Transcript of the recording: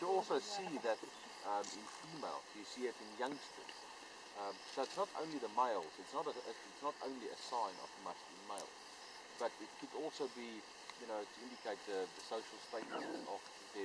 You also see that um, in females. You see it in youngsters. Um, so it's not only the males. It's not a, it's not only a sign of masculine male, but it could also be, you know, to indicate the, the social status of the